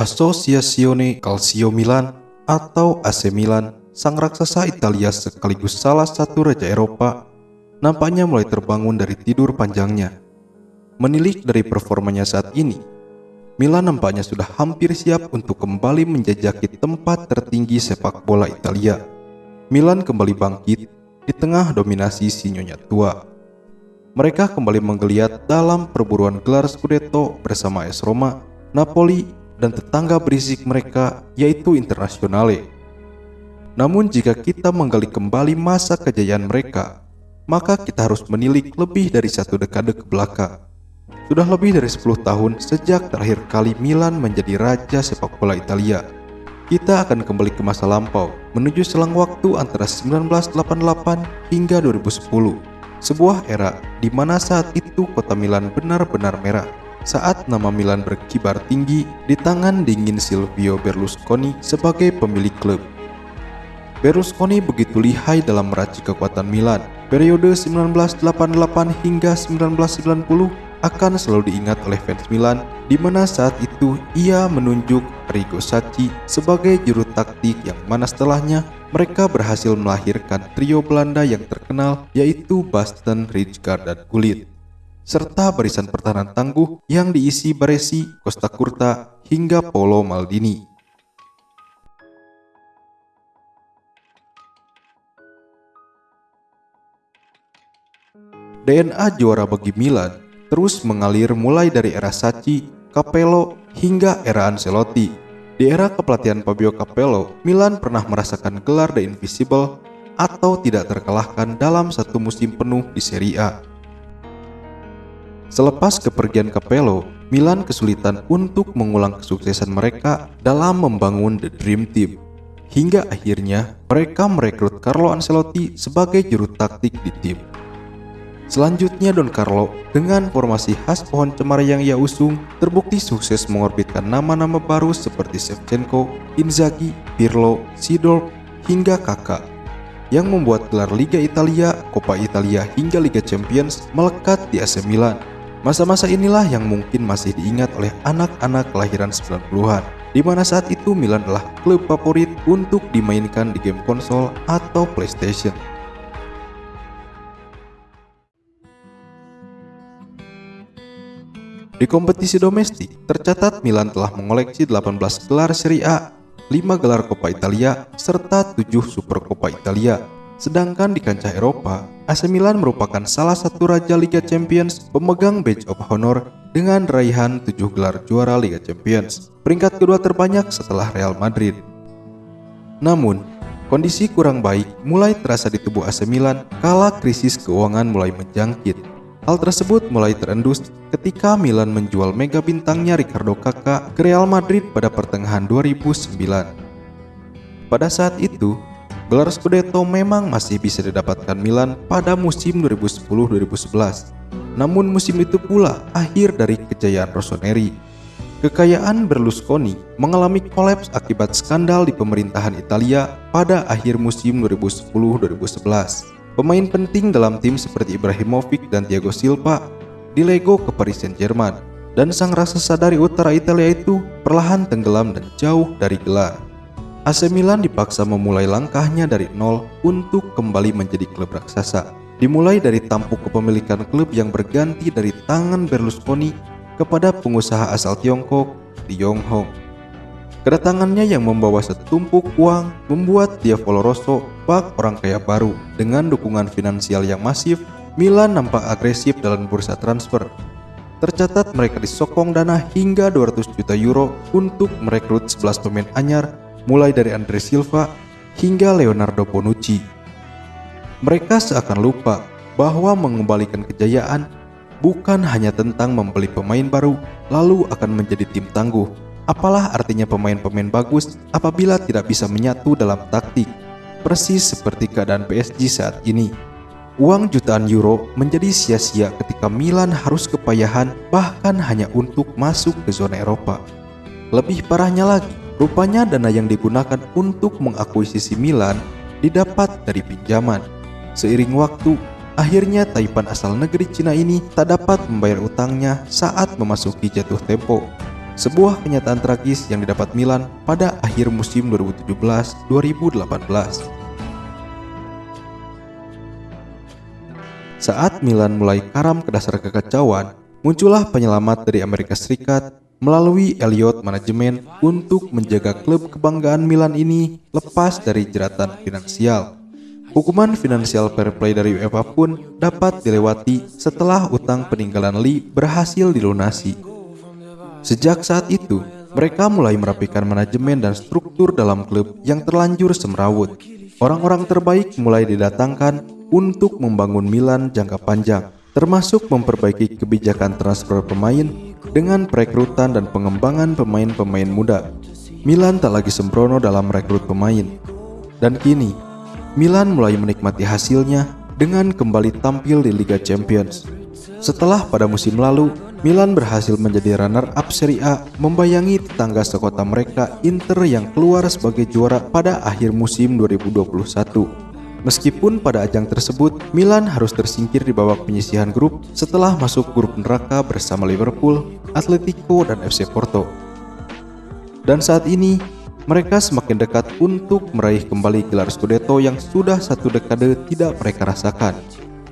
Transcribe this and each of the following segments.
Associazione Calcio Milan atau AC Milan, sang raksasa Italia sekaligus salah satu raja Eropa, nampaknya mulai terbangun dari tidur panjangnya. Menilik dari performanya saat ini, Milan nampaknya sudah hampir siap untuk kembali menjajaki tempat tertinggi sepak bola Italia. Milan kembali bangkit di tengah dominasi si nyonya tua. Mereka kembali menggeliat dalam perburuan gelar Scudetto bersama AS Roma, Napoli, dan tetangga berisik mereka yaitu Internazionale. Namun jika kita menggali kembali masa kejayaan mereka, maka kita harus menilik lebih dari satu dekade ke belakang. Sudah lebih dari 10 tahun sejak terakhir kali Milan menjadi raja sepak bola Italia. Kita akan kembali ke masa lampau, menuju selang waktu antara 1988 hingga 2010. Sebuah era di mana saat itu kota Milan benar-benar merah saat nama Milan berkibar tinggi di tangan dingin Silvio Berlusconi sebagai pemilik klub. Berlusconi begitu lihai dalam meracik kekuatan Milan. Periode 1988 hingga 1990 akan selalu diingat oleh fans Milan di mana saat itu ia menunjuk Arrigo Sacchi sebagai juru taktik yang mana setelahnya mereka berhasil melahirkan trio Belanda yang terkenal yaitu Basten, Rijkaard, dan Gullit serta barisan pertahanan tangguh yang diisi Baresi, Costa Curta, hingga Polo Maldini. DNA juara bagi Milan terus mengalir mulai dari era Sacchi, Capello, hingga era Ancelotti. Di era kepelatihan Fabio Capello, Milan pernah merasakan gelar The Invisible atau tidak terkalahkan dalam satu musim penuh di Serie A. Selepas kepergian Capello, Milan kesulitan untuk mengulang kesuksesan mereka dalam membangun The Dream Team. Hingga akhirnya mereka merekrut Carlo Ancelotti sebagai juru taktik di tim. Selanjutnya Don Carlo dengan formasi khas pohon cemara yang ia usung terbukti sukses mengorbitkan nama-nama baru seperti Shevchenko, Inzaghi, Pirlo, Sidorf, hingga Kakak yang membuat gelar Liga Italia, Coppa Italia hingga Liga Champions melekat di AC Milan. Masa-masa inilah yang mungkin masih diingat oleh anak-anak kelahiran 90-an, di mana saat itu Milan adalah klub favorit untuk dimainkan di game konsol atau PlayStation. Di kompetisi domestik, tercatat Milan telah mengoleksi 18 gelar Serie A, 5 gelar Coppa Italia, serta 7 Super Coppa Italia. Sedangkan di kancah Eropa, AC Milan merupakan salah satu raja Liga Champions pemegang badge of honor dengan raihan 7 gelar juara Liga Champions, peringkat kedua terbanyak setelah Real Madrid. Namun, kondisi kurang baik mulai terasa di tubuh AC Milan kala krisis keuangan mulai menjangkit. Hal tersebut mulai terendus ketika Milan menjual mega bintangnya Ricardo Kakak ke Real Madrid pada pertengahan 2009. Pada saat itu, gelar Scudetto memang masih bisa didapatkan Milan pada musim 2010-2011. Namun musim itu pula akhir dari kejayaan Rossoneri. Kekayaan Berlusconi mengalami kolaps akibat skandal di pemerintahan Italia pada akhir musim 2010-2011. Pemain penting dalam tim seperti Ibrahimovic dan Thiago Silva dilego ke Paris Saint-Germain dan sang raksasa dari utara Italia itu perlahan tenggelam dan jauh dari gelar. AC Milan dipaksa memulai langkahnya dari nol untuk kembali menjadi klub raksasa. Dimulai dari tampuk kepemilikan klub yang berganti dari tangan Berlusconi kepada pengusaha asal Tiongkok, Li Yonghong. Kedatangannya yang membawa setumpuk uang membuat Diavolo Rosso bak orang kaya baru. Dengan dukungan finansial yang masif, Milan nampak agresif dalam bursa transfer. Tercatat mereka disokong dana hingga 200 juta euro untuk merekrut 11 pemain anyar mulai dari Andre Silva hingga Leonardo Bonucci. Mereka seakan lupa bahwa mengembalikan kejayaan bukan hanya tentang membeli pemain baru lalu akan menjadi tim tangguh, Apalah artinya pemain-pemain bagus apabila tidak bisa menyatu dalam taktik? Persis seperti keadaan PSG saat ini. Uang jutaan euro menjadi sia-sia ketika Milan harus kepayahan bahkan hanya untuk masuk ke zona Eropa. Lebih parahnya lagi, rupanya dana yang digunakan untuk mengakuisisi Milan didapat dari pinjaman. Seiring waktu, akhirnya Taipan asal negeri Cina ini tak dapat membayar utangnya saat memasuki jatuh tempo sebuah kenyataan tragis yang didapat Milan pada akhir musim 2017-2018. Saat Milan mulai karam ke dasar kekacauan, muncullah penyelamat dari Amerika Serikat melalui Elliot Manajemen untuk menjaga klub kebanggaan Milan ini lepas dari jeratan finansial. Hukuman finansial fair play dari UEFA pun dapat dilewati setelah utang peninggalan Lee berhasil dilunasi. Sejak saat itu, mereka mulai merapikan manajemen dan struktur dalam klub yang terlanjur semrawut. Orang-orang terbaik mulai didatangkan untuk membangun Milan jangka panjang, termasuk memperbaiki kebijakan transfer pemain dengan perekrutan dan pengembangan pemain-pemain muda. Milan tak lagi sembrono dalam rekrut pemain. Dan kini, Milan mulai menikmati hasilnya dengan kembali tampil di Liga Champions. Setelah pada musim lalu, Milan berhasil menjadi runner-up Serie A, membayangi tetangga sekota mereka Inter yang keluar sebagai juara pada akhir musim 2021. Meskipun pada ajang tersebut, Milan harus tersingkir di babak penyisihan grup setelah masuk grup neraka bersama Liverpool, Atletico, dan FC Porto. Dan saat ini, mereka semakin dekat untuk meraih kembali gelar Scudetto yang sudah satu dekade tidak mereka rasakan.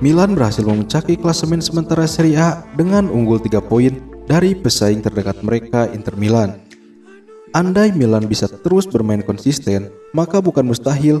Milan berhasil memecahki klasemen sementara Serie A dengan unggul 3 poin dari pesaing terdekat mereka Inter Milan. Andai Milan bisa terus bermain konsisten, maka bukan mustahil